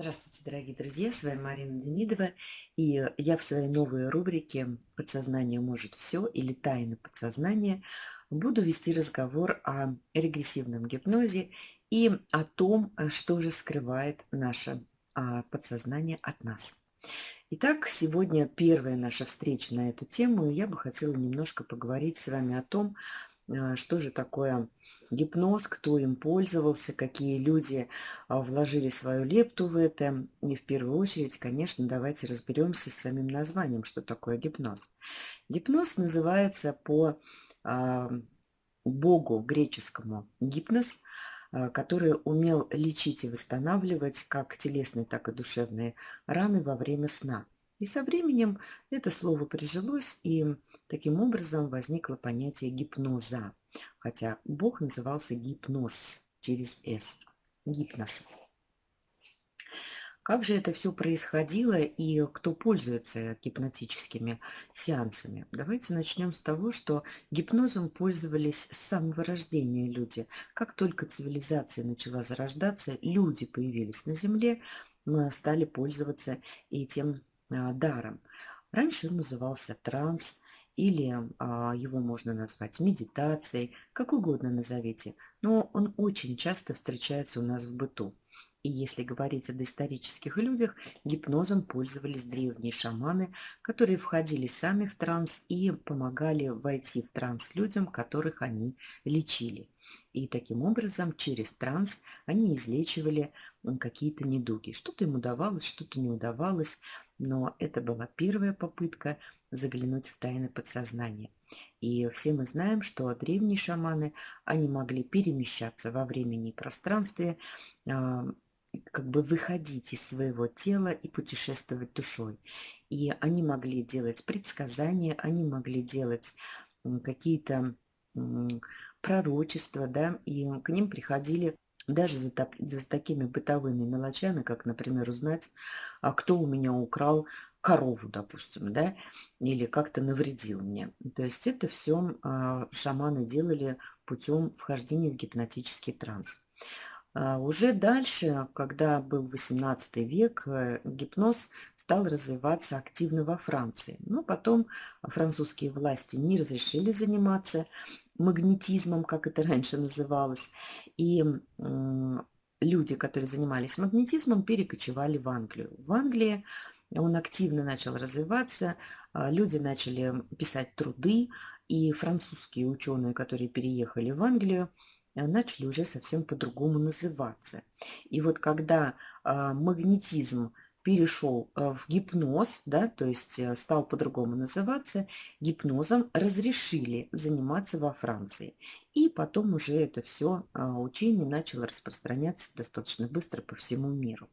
Здравствуйте, дорогие друзья, с вами Марина Демидова, и я в своей новой рубрике «Подсознание может все» или «Тайны подсознания» буду вести разговор о регрессивном гипнозе и о том, что же скрывает наше а, подсознание от нас. Итак, сегодня первая наша встреча на эту тему, и я бы хотела немножко поговорить с вами о том, что же такое гипноз, кто им пользовался, какие люди а, вложили свою лепту в это. И в первую очередь, конечно, давайте разберемся с самим названием, что такое гипноз. Гипноз называется по а, богу греческому гипноз, который умел лечить и восстанавливать как телесные, так и душевные раны во время сна. И со временем это слово прижилось, и таким образом возникло понятие гипноза. Хотя Бог назывался гипноз через «с». Гипноз. Как же это все происходило и кто пользуется гипнотическими сеансами? Давайте начнем с того, что гипнозом пользовались с самого рождения люди. Как только цивилизация начала зарождаться, люди появились на Земле, мы стали пользоваться этим даром. Раньше он назывался транс, или а, его можно назвать медитацией, как угодно назовите, но он очень часто встречается у нас в быту. И если говорить о доисторических людях, гипнозом пользовались древние шаманы, которые входили сами в транс и помогали войти в транс людям, которых они лечили. И таким образом через транс они излечивали какие-то недуги. Что-то им удавалось, что-то не удавалось но это была первая попытка заглянуть в тайны подсознания. И все мы знаем, что древние шаманы, они могли перемещаться во времени и пространстве, а, как бы выходить из своего тела и путешествовать душой. И они могли делать предсказания, они могли делать какие-то пророчества, да, и к ним приходили даже за, за такими бытовыми мелочами, как, например, узнать, а кто у меня украл корову, допустим, да, или как-то навредил мне. То есть это все а, шаманы делали путем вхождения в гипнотический транс. А уже дальше, когда был 18 век, э, гипноз стал развиваться активно во Франции. Но потом французские власти не разрешили заниматься магнетизмом, как это раньше называлось. И люди, которые занимались магнетизмом, перекочевали в Англию. В Англии он активно начал развиваться, а, люди начали писать труды, и французские ученые, которые переехали в Англию, а, начали уже совсем по-другому называться. И вот когда а, магнетизм перешел э, в гипноз, да, то есть э, стал по-другому называться, гипнозом разрешили заниматься во Франции. И потом уже это все а, учение начало распространяться достаточно быстро по всему миру.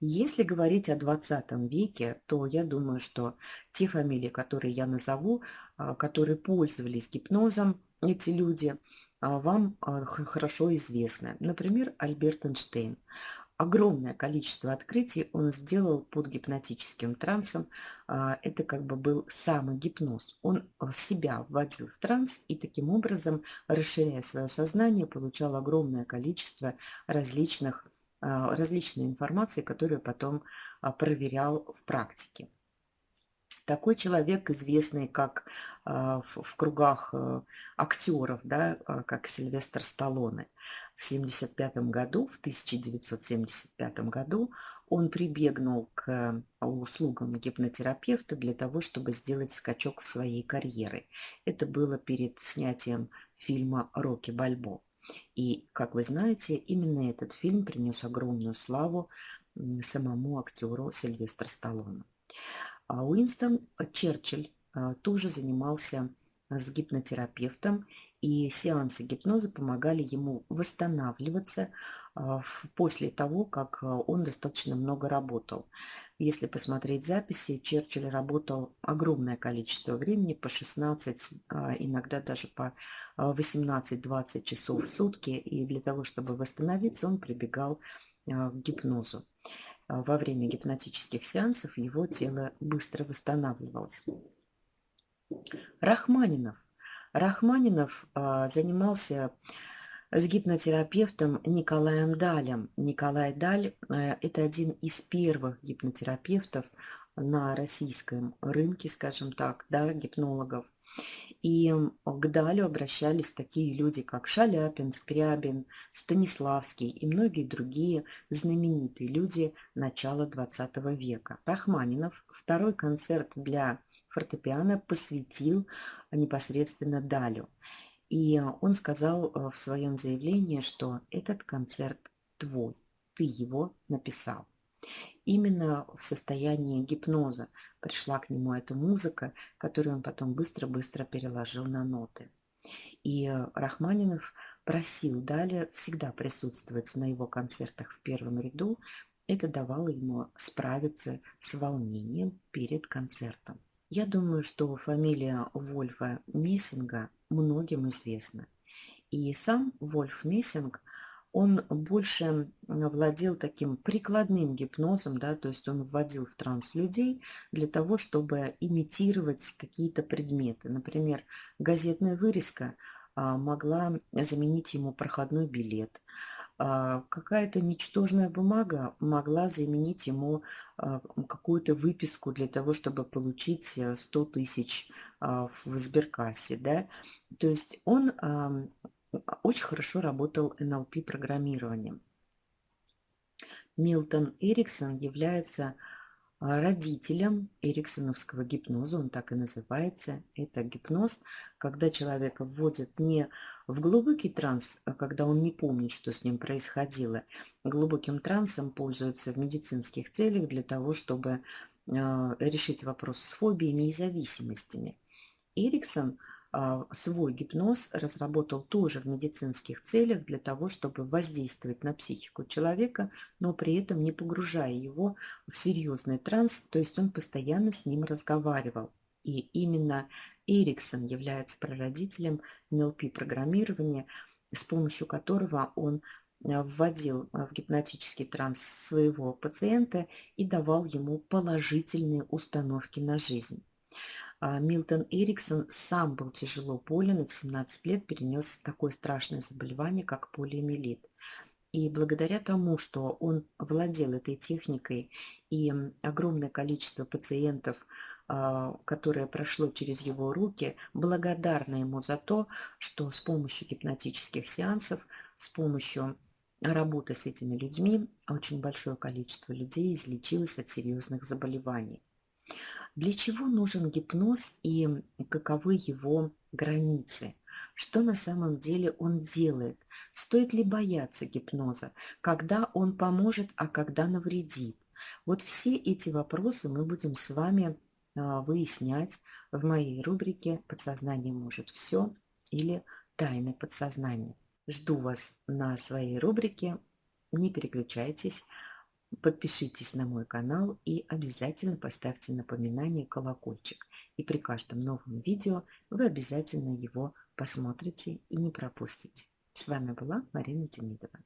Если говорить о 20 веке, то я думаю, что те фамилии, которые я назову, а, которые пользовались гипнозом, эти люди, а, вам хорошо известны. Например, Альберт Эйнштейн огромное количество открытий он сделал под гипнотическим трансом. А, это как бы был самый гипноз. Он а, себя вводил в транс и таким образом, расширяя свое сознание, получал огромное количество различных, а, различной информации, которую потом проверял в практике. Такой человек, известный как в кругах актеров, да, как Сильвестр Сталлоне – в 1975 году, в 1975 году он прибегнул к а, услугам гипнотерапевта для того, чтобы сделать скачок в своей карьере. Это было перед снятием фильма «Рокки Бальбо». И, как вы знаете, именно этот фильм принес огромную славу самому актеру Сильвестру Сталлоне. А Уинстон Черчилль а, тоже занимался с гипнотерапевтом и сеансы гипноза помогали ему восстанавливаться а, после того, как а, он достаточно много работал. Если посмотреть записи, Черчилль работал огромное количество времени, по 16, а, иногда даже по 18-20 часов в сутки, и для того, чтобы восстановиться, он прибегал к гипнозу. Во время гипнотических сеансов его тело быстро восстанавливалось. Рахманинов – Рахманинов а, занимался с гипнотерапевтом Николаем Далем. Николай Даль э, – это один из первых гипнотерапевтов на российском рынке, скажем так, да, гипнологов. И к Далю обращались такие люди, как Шаляпин, Скрябин, Станиславский и многие другие знаменитые люди начала XX века. Рахманинов второй концерт для фортепиано посвятил непосредственно Далю. И он сказал э, в своем заявлении, что этот концерт твой, ты его написал. Именно в состоянии гипноза пришла к нему эта музыка, которую он потом быстро-быстро переложил на ноты. И Рахманинов просил далее всегда присутствовать на его концертах в первом ряду. Это давало ему справиться с волнением перед концертом. Я думаю, что фамилия Вольфа Мессинга многим известна. И сам Вольф Мессинг, он больше владел таким прикладным гипнозом, да, то есть он вводил в транс людей для того, чтобы имитировать какие-то предметы. Например, газетная вырезка а, могла заменить ему проходной билет – какая-то ничтожная бумага могла заменить ему а, какую-то выписку для того, чтобы получить 100 э, тысяч а, в сберкассе. Да? То есть он очень хорошо работал НЛП-программированием. Милтон Эриксон является а, родителям эриксоновского гипноза, он так и называется. Это гипноз, когда человека вводят не в глубокий транс, а когда он не помнит, что с ним происходило. Глубоким трансом пользуются в медицинских целях для того, чтобы а, решить вопрос с фобиями и зависимостями. Эриксон – а, свой гипноз разработал тоже в медицинских целях для того, чтобы воздействовать на психику человека, но при этом не погружая его в серьезный транс, то есть он постоянно с ним разговаривал. И именно Эриксон является прародителем НЛП-программирования, с помощью которого он а, вводил в гипнотический транс своего пациента и давал ему положительные установки на жизнь. А, Милтон Эриксон сам был тяжело болен и в 17 лет перенес такое страшное заболевание, как полиомиелит. И благодаря тому, что он владел этой техникой и огромное количество пациентов, а, которое прошло через его руки, благодарны ему за то, что с помощью гипнотических сеансов, с помощью работы с этими людьми очень большое количество людей излечилось от серьезных заболеваний. Для чего нужен гипноз и каковы его границы? Что на самом деле он делает? Стоит ли бояться гипноза? Когда он поможет, а когда навредит? Вот все эти вопросы мы будем с вами а, выяснять в моей рубрике «Подсознание может все» или «Тайны подсознания». Жду вас на своей рубрике. Не переключайтесь. Подпишитесь на мой канал и обязательно поставьте напоминание колокольчик. И при каждом новом видео вы обязательно его посмотрите и не пропустите. С вами была Марина Демидова.